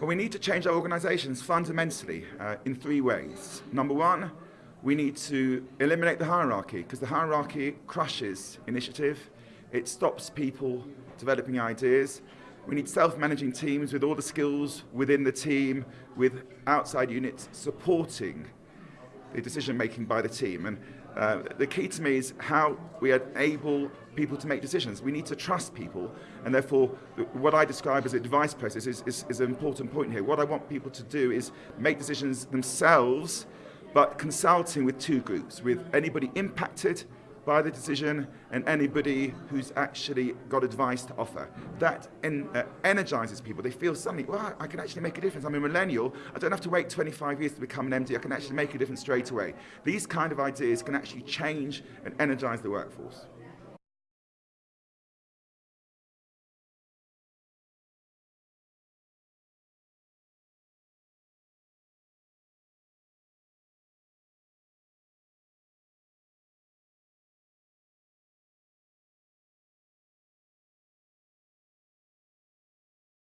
Well, we need to change our organisations fundamentally uh, in three ways. Number one, we need to eliminate the hierarchy because the hierarchy crushes initiative. It stops people developing ideas. We need self-managing teams with all the skills within the team, with outside units supporting the decision making by the team. And uh, the key to me is how we enable people to make decisions. We need to trust people, and therefore, what I describe as advice process is, is, is an important point here. What I want people to do is make decisions themselves, but consulting with two groups, with anybody impacted by the decision and anybody who's actually got advice to offer. That en uh, energizes people. They feel suddenly, well, I can actually make a difference. I'm a millennial. I don't have to wait 25 years to become an MD. I can actually make a difference straight away. These kind of ideas can actually change and energize the workforce.